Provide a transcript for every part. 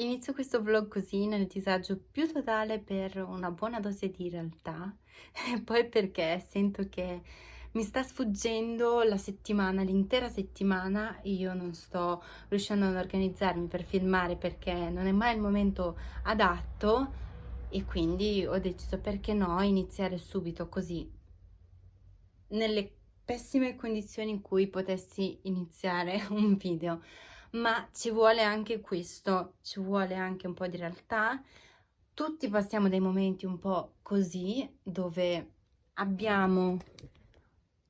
Inizio questo vlog così nel disagio più totale per una buona dose di realtà e poi perché sento che mi sta sfuggendo la settimana, l'intera settimana io non sto riuscendo ad organizzarmi per filmare perché non è mai il momento adatto e quindi ho deciso perché no iniziare subito così. Nelle pessime condizioni in cui potessi iniziare un video ma ci vuole anche questo, ci vuole anche un po' di realtà. Tutti passiamo dei momenti un po' così, dove abbiamo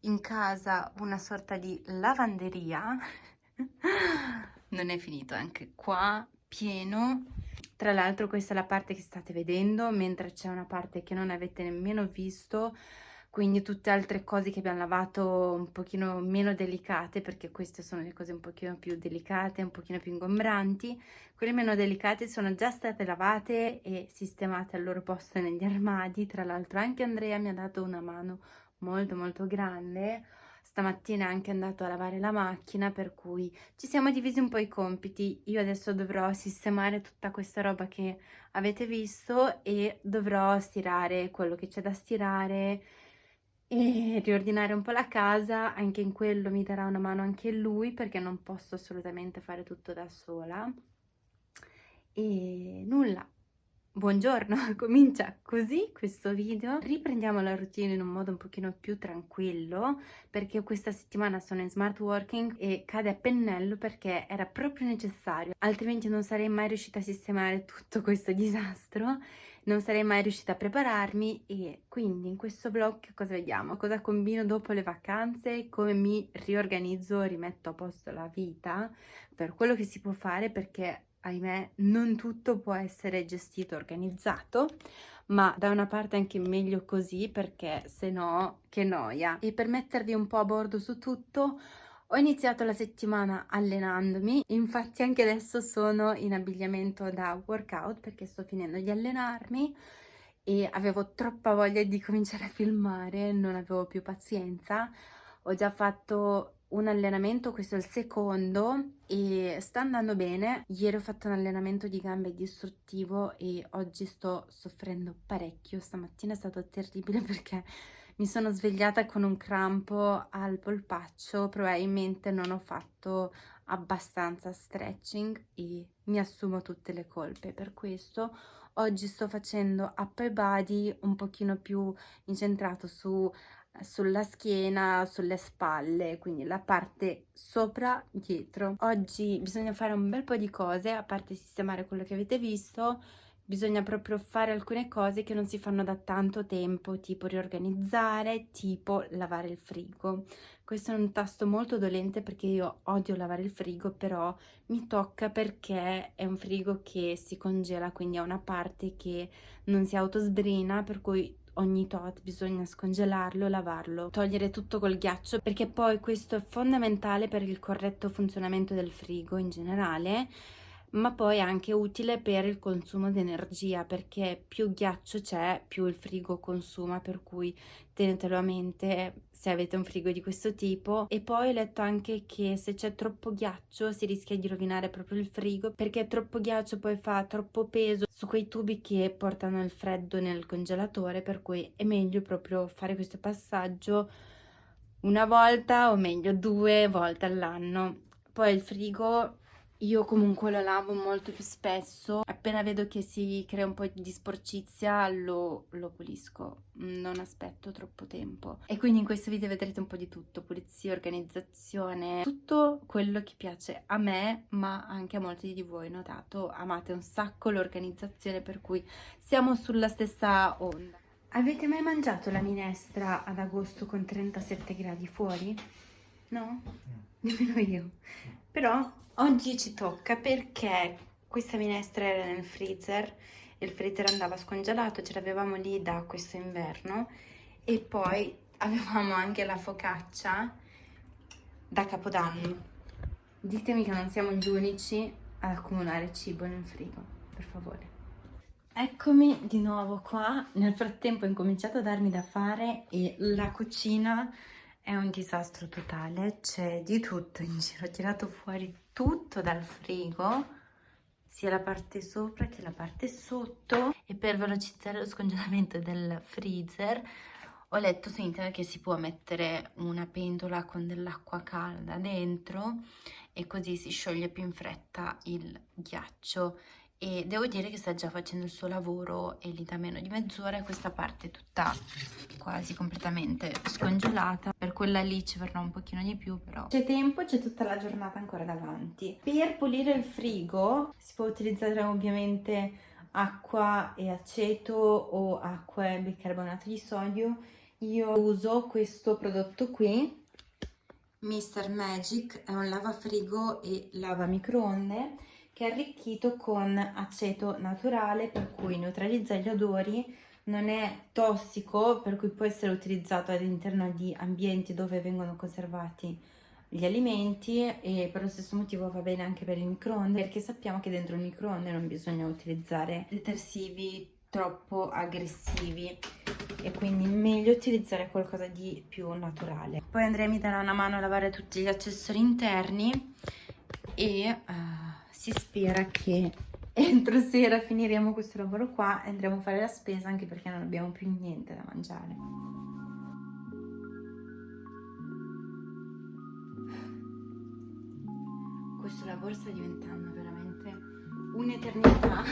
in casa una sorta di lavanderia. non è finito anche qua, pieno. Tra l'altro questa è la parte che state vedendo, mentre c'è una parte che non avete nemmeno visto, quindi tutte altre cose che abbiamo lavato un pochino meno delicate perché queste sono le cose un pochino più delicate, un pochino più ingombranti quelle meno delicate sono già state lavate e sistemate al loro posto negli armadi. Tra l'altro anche Andrea mi ha dato una mano molto molto grande. Stamattina è anche andato a lavare la macchina per cui ci siamo divisi un po' i compiti. Io adesso dovrò sistemare tutta questa roba che avete visto e dovrò stirare quello che c'è da stirare e riordinare un po' la casa, anche in quello mi darà una mano anche lui perché non posso assolutamente fare tutto da sola. E nulla, buongiorno, comincia così questo video. Riprendiamo la routine in un modo un pochino più tranquillo perché questa settimana sono in smart working e cade a pennello perché era proprio necessario, altrimenti non sarei mai riuscita a sistemare tutto questo disastro non sarei mai riuscita a prepararmi e quindi in questo vlog cosa vediamo? Cosa combino dopo le vacanze, come mi riorganizzo, rimetto a posto la vita per quello che si può fare perché ahimè non tutto può essere gestito, organizzato ma da una parte anche meglio così perché se no che noia e per mettervi un po' a bordo su tutto ho iniziato la settimana allenandomi, infatti anche adesso sono in abbigliamento da workout perché sto finendo di allenarmi e avevo troppa voglia di cominciare a filmare, non avevo più pazienza. Ho già fatto un allenamento, questo è il secondo e sta andando bene. Ieri ho fatto un allenamento di gambe distruttivo e oggi sto soffrendo parecchio. Stamattina è stato terribile perché mi sono svegliata con un crampo al polpaccio, probabilmente non ho fatto abbastanza stretching e mi assumo tutte le colpe per questo. Oggi sto facendo upper body un pochino più incentrato su, sulla schiena, sulle spalle, quindi la parte sopra, dietro. Oggi bisogna fare un bel po' di cose, a parte sistemare quello che avete visto, bisogna proprio fare alcune cose che non si fanno da tanto tempo, tipo riorganizzare, tipo lavare il frigo. Questo è un tasto molto dolente perché io odio lavare il frigo, però mi tocca perché è un frigo che si congela, quindi ha una parte che non si autosbrina, per cui ogni tot bisogna scongelarlo, lavarlo, togliere tutto col ghiaccio perché poi questo è fondamentale per il corretto funzionamento del frigo in generale ma poi anche utile per il consumo di energia perché più ghiaccio c'è più il frigo consuma per cui tenetelo a mente se avete un frigo di questo tipo. E poi ho letto anche che se c'è troppo ghiaccio si rischia di rovinare proprio il frigo perché troppo ghiaccio poi fa troppo peso su quei tubi che portano il freddo nel congelatore per cui è meglio proprio fare questo passaggio una volta o meglio due volte all'anno. Poi il frigo io comunque lo lavo molto più spesso, appena vedo che si crea un po' di sporcizia lo, lo, pulisco, non aspetto troppo tempo. E quindi in questo video vedrete un po' di tutto, pulizia, organizzazione, tutto quello che piace a me ma anche a molti di voi, notato, amate un sacco l'organizzazione per cui siamo sulla stessa onda. Avete mai mangiato la minestra ad agosto con 37 gradi fuori? No? Nemmeno io. Però oggi ci tocca perché questa minestra era nel freezer il freezer andava scongelato, ce l'avevamo lì da questo inverno e poi avevamo anche la focaccia da Capodanno. Ditemi che non siamo gli unici ad accumulare cibo nel frigo, per favore. Eccomi di nuovo qua, nel frattempo ho incominciato a darmi da fare e la cucina è un disastro totale, c'è di tutto in giro, ho tirato fuori tutto dal frigo, sia la parte sopra che la parte sotto. E per velocizzare lo scongelamento del freezer ho letto su internet che si può mettere una pentola con dell'acqua calda dentro e così si scioglie più in fretta il ghiaccio e devo dire che sta già facendo il suo lavoro e lì da meno di mezz'ora questa parte è tutta quasi completamente scongelata. Per quella lì ci vorrà un pochino di più però. C'è tempo c'è tutta la giornata ancora davanti. Per pulire il frigo si può utilizzare ovviamente acqua e aceto o acqua e bicarbonato di sodio. Io uso questo prodotto qui. Mr. Magic è un lavafrigo e lava microonde che è arricchito con aceto naturale per cui neutralizza gli odori, non è tossico per cui può essere utilizzato all'interno di ambienti dove vengono conservati gli alimenti e per lo stesso motivo va bene anche per il microonde perché sappiamo che dentro il microonde non bisogna utilizzare detersivi troppo aggressivi e quindi meglio utilizzare qualcosa di più naturale. Poi Andrea mi darà una mano a lavare tutti gli accessori interni e uh, si spera che entro sera finiremo questo lavoro qua e andremo a fare la spesa anche perché non abbiamo più niente da mangiare. Questo lavoro sta diventando veramente un'eternità.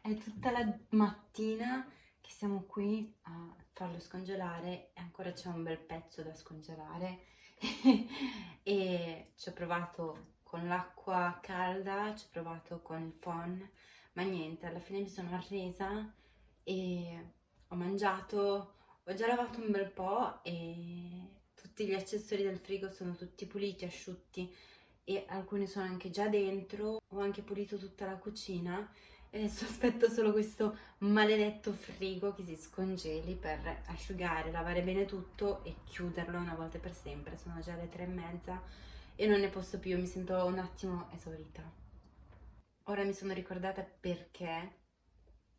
È tutta la mattina che siamo qui a farlo scongelare e ancora c'è un bel pezzo da scongelare e ci ho provato con l'acqua calda, ci ho provato con il phon, ma niente, alla fine mi sono arresa e ho mangiato, ho già lavato un bel po' e tutti gli accessori del frigo sono tutti puliti, asciutti e alcuni sono anche già dentro, ho anche pulito tutta la cucina e adesso aspetto solo questo maledetto frigo che si scongeli per asciugare, lavare bene tutto e chiuderlo una volta per sempre, sono già le tre e mezza e non ne posso più, mi sento un attimo esaurita. Ora mi sono ricordata perché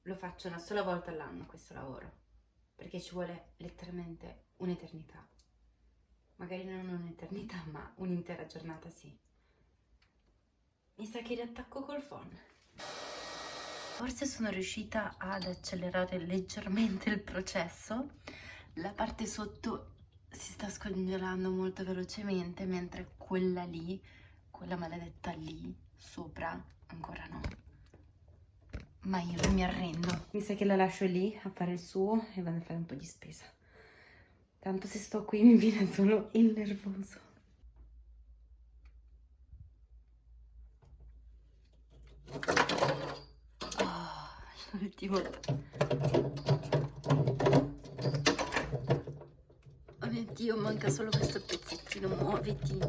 lo faccio una sola volta all'anno questo lavoro, perché ci vuole letteralmente un'eternità. Magari non un'eternità, ma un'intera giornata sì. Mi sa che riattacco col phone. Forse sono riuscita ad accelerare leggermente il processo. La parte sotto si sta scongelando molto velocemente mentre quella lì, quella maledetta lì sopra ancora no. Ma io non mi arrendo. Mi sa che la lascio lì a fare il suo e vado a fare un po' di spesa. Tanto se sto qui mi viene solo il nervoso. Oh, l'ultimo Dio, manca solo questo pezzettino, muoviti.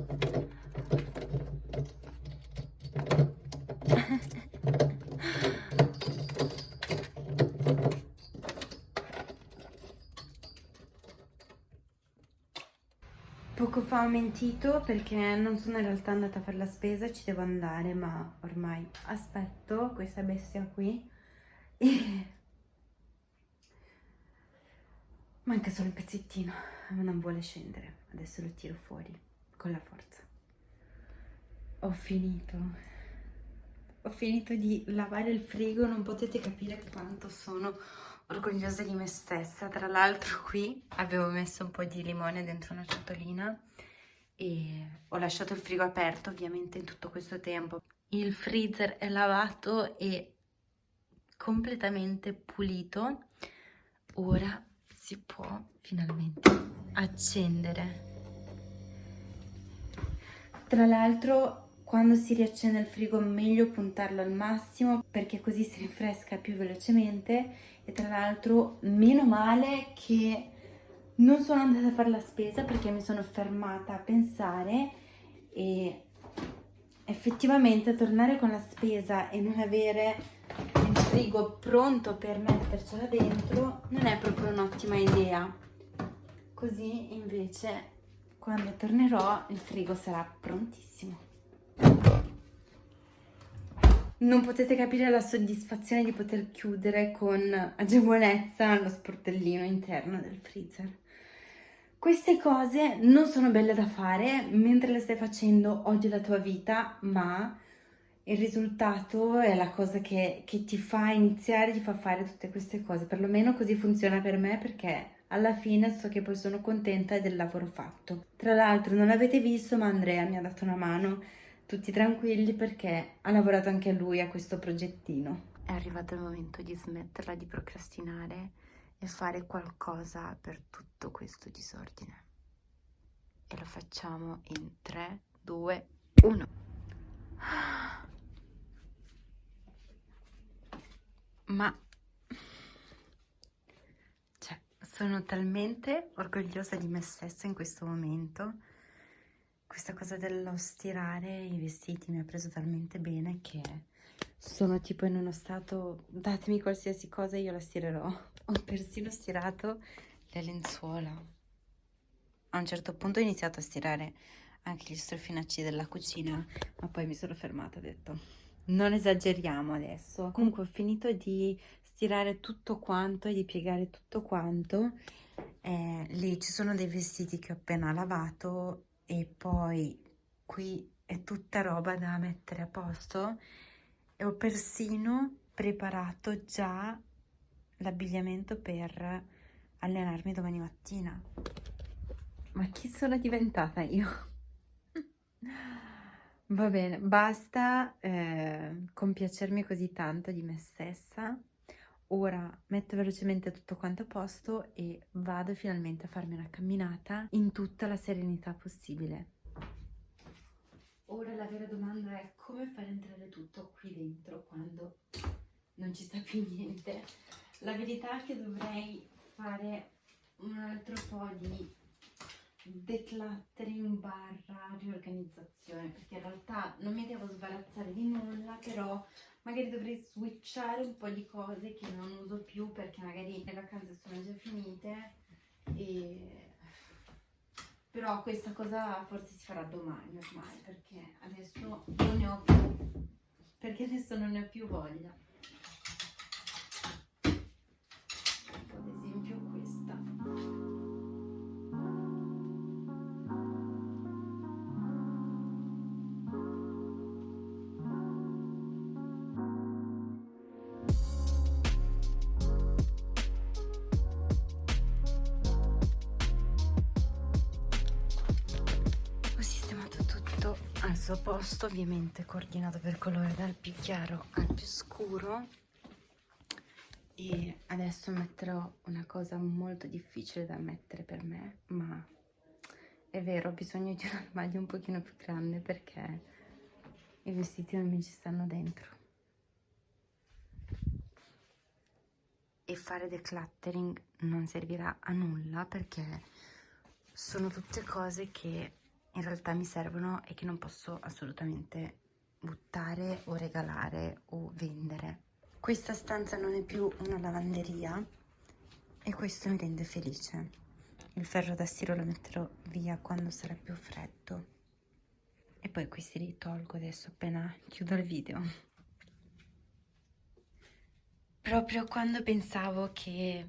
Poco fa ho mentito perché non sono in realtà andata a fare la spesa, ci devo andare, ma ormai aspetto questa bestia qui manca solo il pezzettino non vuole scendere. Adesso lo tiro fuori con la forza. Ho finito. Ho finito di lavare il frigo, non potete capire quanto sono orgogliosa di me stessa. Tra l'altro qui avevo messo un po' di limone dentro una ciotolina e ho lasciato il frigo aperto ovviamente in tutto questo tempo. Il freezer è lavato e completamente pulito. Ora si può finalmente accendere. Tra l'altro quando si riaccende il frigo è meglio puntarlo al massimo perché così si rinfresca più velocemente e tra l'altro meno male che non sono andata a fare la spesa perché mi sono fermata a pensare e effettivamente tornare con la spesa e non avere il frigo pronto per mettercela dentro non è proprio un'ottima idea così invece quando tornerò il frigo sarà prontissimo. Non potete capire la soddisfazione di poter chiudere con agevolezza lo sportellino interno del freezer. Queste cose non sono belle da fare, mentre le stai facendo odio la tua vita, ma il risultato è la cosa che, che ti fa iniziare, ti fa fare tutte queste cose, perlomeno così funziona per me perché alla fine so che poi sono contenta del lavoro fatto. Tra l'altro non l'avete visto ma Andrea mi ha dato una mano, tutti tranquilli perché ha lavorato anche lui a questo progettino. È arrivato il momento di smetterla di procrastinare e fare qualcosa per tutto questo disordine. E lo facciamo in 3, 2, 1. Ma sono talmente orgogliosa di me stessa in questo momento. Questa cosa dello stirare i vestiti mi ha preso talmente bene che sono tipo in uno stato datemi qualsiasi cosa io la stirerò. Ho persino stirato le lenzuola. A un certo punto ho iniziato a stirare anche gli strofinacci della cucina, ma poi mi sono fermata e ho detto non esageriamo adesso. Comunque ho finito di stirare tutto quanto e di piegare tutto quanto. Eh, lì ci sono dei vestiti che ho appena lavato e poi qui è tutta roba da mettere a posto e ho persino preparato già l'abbigliamento per allenarmi domani mattina. Ma chi sono diventata io? Va bene, basta eh, compiacermi così tanto di me stessa. Ora metto velocemente tutto quanto a posto e vado finalmente a farmi una camminata in tutta la serenità possibile. Ora la vera domanda è come far entrare tutto qui dentro quando non ci sta più niente. La verità è che dovrei fare un altro po' di decluttering barra riorganizzazione perché in realtà non mi devo sbarazzare di nulla però magari dovrei switchare un po' di cose che non uso più perché magari le vacanze sono già finite e però questa cosa forse si farà domani ormai perché adesso non ne ho più perché adesso non ne ho più voglia suo posto ovviamente coordinato per colore dal più chiaro al più scuro. E adesso metterò una cosa molto difficile da mettere per me ma è vero ho bisogno di un armadio un pochino più grande perché i vestiti non mi ci stanno dentro. E fare decluttering non servirà a nulla perché sono tutte cose che in realtà mi servono e che non posso assolutamente buttare o regalare o vendere. Questa stanza non è più una lavanderia e questo mi rende felice. Il ferro da stiro lo metterò via quando sarà più freddo. E poi questi li tolgo adesso appena chiudo il video. Proprio quando pensavo che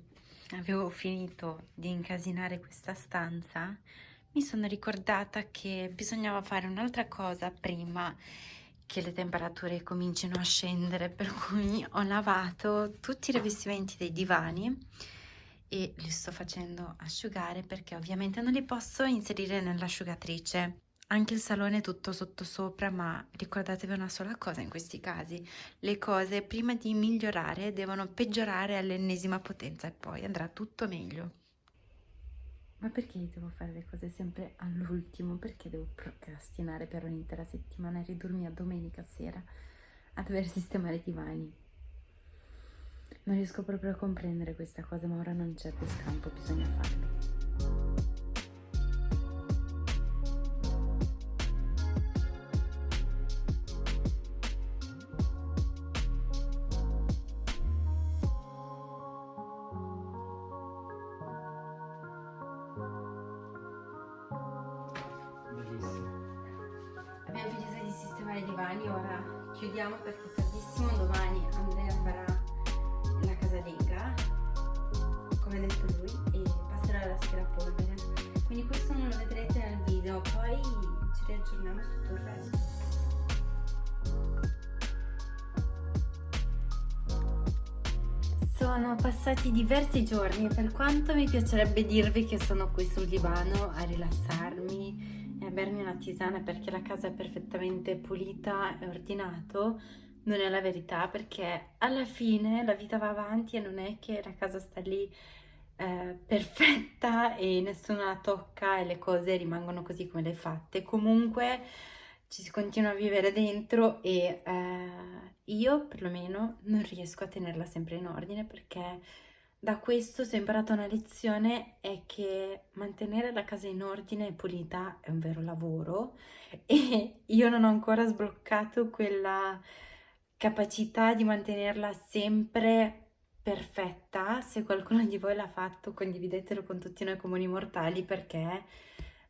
avevo finito di incasinare questa stanza, mi sono ricordata che bisognava fare un'altra cosa prima che le temperature comincino a scendere per cui ho lavato tutti i rivestimenti dei divani e li sto facendo asciugare perché ovviamente non li posso inserire nell'asciugatrice. Anche il salone è tutto sottosopra ma ricordatevi una sola cosa in questi casi. Le cose prima di migliorare devono peggiorare all'ennesima potenza e poi andrà tutto meglio ma perché devo fare le cose sempre all'ultimo? Perché devo procrastinare per un'intera settimana e ridurmi a domenica sera a dover sistemare i divani? Non riesco proprio a comprendere questa cosa, ma ora non c'è più scampo, bisogna farlo. Natali, ora chiudiamo perché tardissimo, domani Andrea farà la casalinga, come ha detto lui, e passerà la sera a polvere Quindi questo non lo vedrete nel video, poi ci riaggiorniamo su tutto il resto. Sono passati diversi giorni e per quanto mi piacerebbe dirvi che sono qui sul divano a rilassarmi e a bermi una tisana perché la casa è perfettamente pulita e ordinato, non è la verità perché alla fine la vita va avanti e non è che la casa sta lì eh, perfetta e nessuno la tocca e le cose rimangono così come le fatte. Comunque ci si continua a vivere dentro e eh, io perlomeno non riesco a tenerla sempre in ordine perché da questo se ho imparato una lezione è che mantenere la casa in ordine e pulita è un vero lavoro e io non ho ancora sbloccato quella capacità di mantenerla sempre perfetta. Se qualcuno di voi l'ha fatto condividetelo con tutti noi comuni mortali perché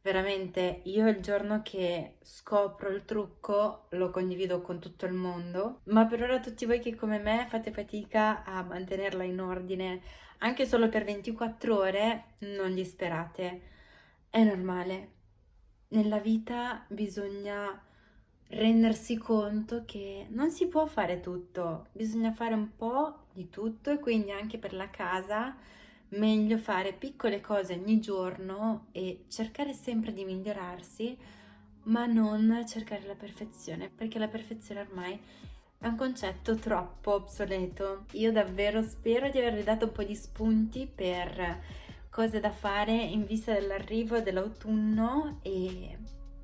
Veramente io il giorno che scopro il trucco lo condivido con tutto il mondo, ma per ora tutti voi che come me fate fatica a mantenerla in ordine anche solo per 24 ore, non disperate. È normale. Nella vita bisogna rendersi conto che non si può fare tutto, bisogna fare un po' di tutto e quindi anche per la casa meglio fare piccole cose ogni giorno e cercare sempre di migliorarsi, ma non cercare la perfezione, perché la perfezione ormai è un concetto troppo obsoleto. Io davvero spero di avervi dato un po' di spunti per cose da fare in vista dell'arrivo dell'autunno e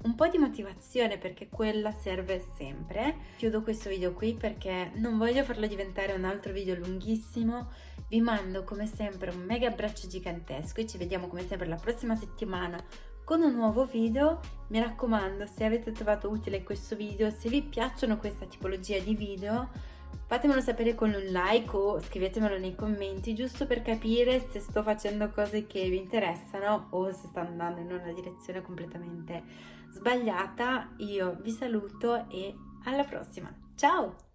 un po' di motivazione perché quella serve sempre. Chiudo questo video qui perché non voglio farlo diventare un altro video lunghissimo. Vi mando come sempre un mega abbraccio gigantesco e ci vediamo come sempre la prossima settimana con un nuovo video. Mi raccomando, se avete trovato utile questo video, se vi piacciono questa tipologia di video, fatemelo sapere con un like o scrivetemelo nei commenti giusto per capire se sto facendo cose che vi interessano o se sto andando in una direzione completamente sbagliata io vi saluto e alla prossima. Ciao